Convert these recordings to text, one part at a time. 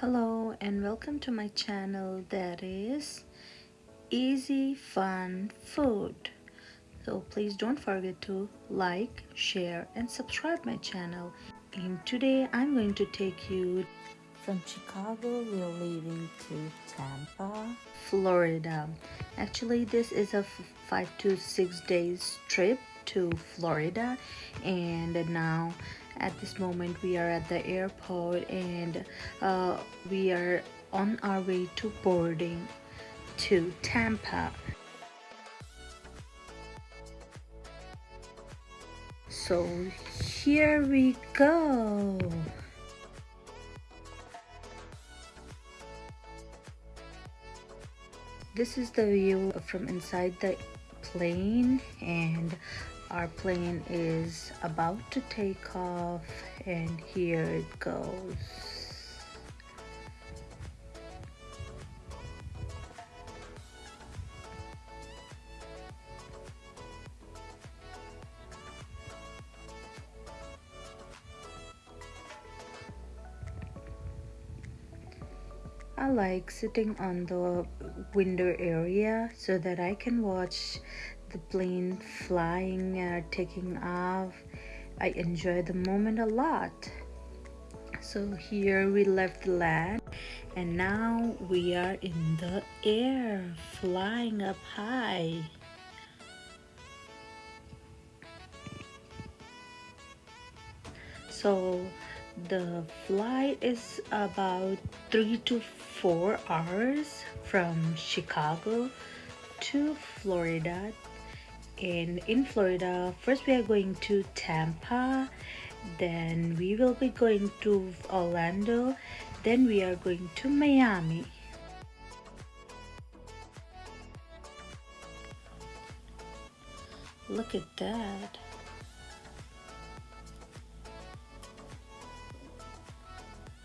Hello and welcome to my channel that is Easy Fun Food. So please don't forget to like, share and subscribe my channel. And today I'm going to take you from Chicago we're leaving to Tampa, Florida. Actually this is a five to six days trip to Florida and now at this moment we are at the airport and uh, we are on our way to boarding to Tampa. So here we go. This is the view from inside the plane and our plane is about to take off and here it goes. I like sitting on the window area so that I can watch the plane flying or taking off. I enjoy the moment a lot. So here we left the land and now we are in the air flying up high. So the flight is about three to four hours from Chicago to Florida and in Florida first we are going to Tampa then we will be going to Orlando then we are going to Miami. Look at that.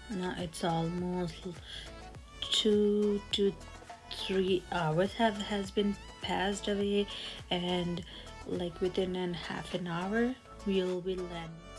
Now it's almost two to three hours have has been passed away and like within a half an hour we'll be landing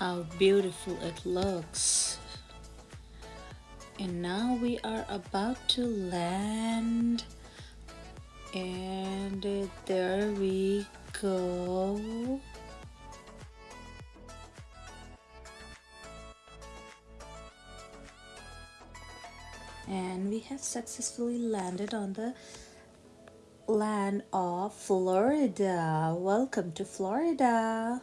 how beautiful it looks. And now we are about to land. And there we go. And we have successfully landed on the land of Florida. Welcome to Florida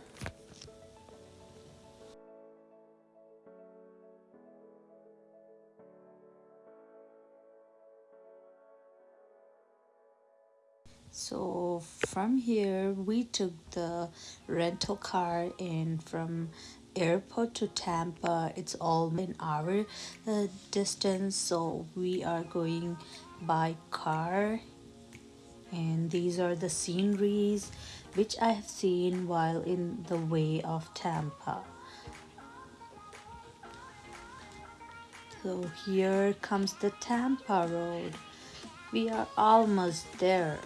so from here we took the rental car and from airport to Tampa it's all an hour uh, distance. So we are going by car. And these are the sceneries which I have seen while in the way of Tampa. So here comes the Tampa road. We are almost there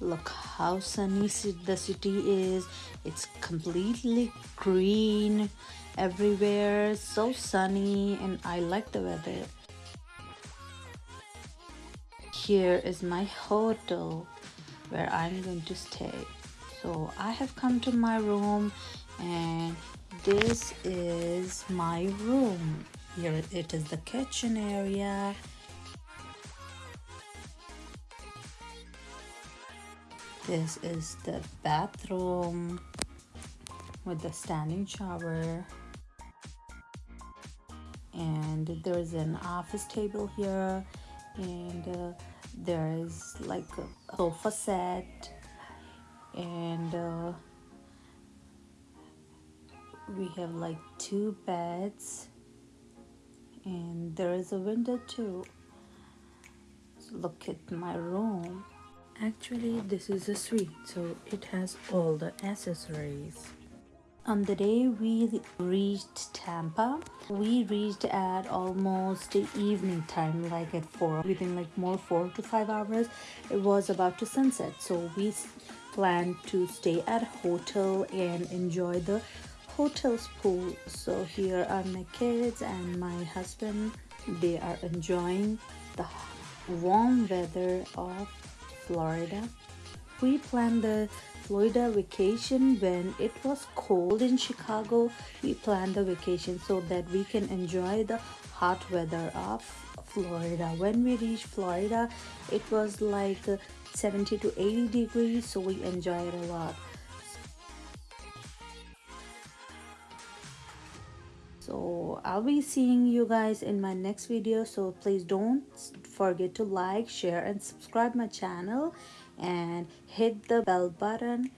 look how sunny the city is. It's completely green everywhere. So sunny and i like the weather. Here is my hotel where i'm going to stay. So i have come to my room and this is my room. Here it is the kitchen area This is the bathroom with the standing shower. And there's an office table here. And uh, there is like a sofa set. And uh, we have like two beds. And there is a window too. Look at my room actually this is a suite so it has all the accessories on the day we reached Tampa, we reached at almost evening time, like at four, within like more four to five hours. It was about to sunset, so we planned to stay at hotel and enjoy the hotel's pool. So here are my kids and my husband. They are enjoying the warm weather of Florida. We planned the Florida vacation when it was cold in Chicago. We planned the vacation so that we can enjoy the hot weather of Florida. When we reached Florida, it was like 70 to 80 degrees, so we enjoyed a lot. so i'll be seeing you guys in my next video so please don't forget to like share and subscribe my channel and hit the bell button.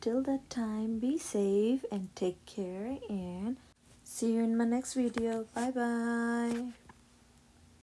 Till that time be safe and take care and see you in my next video. Bye bye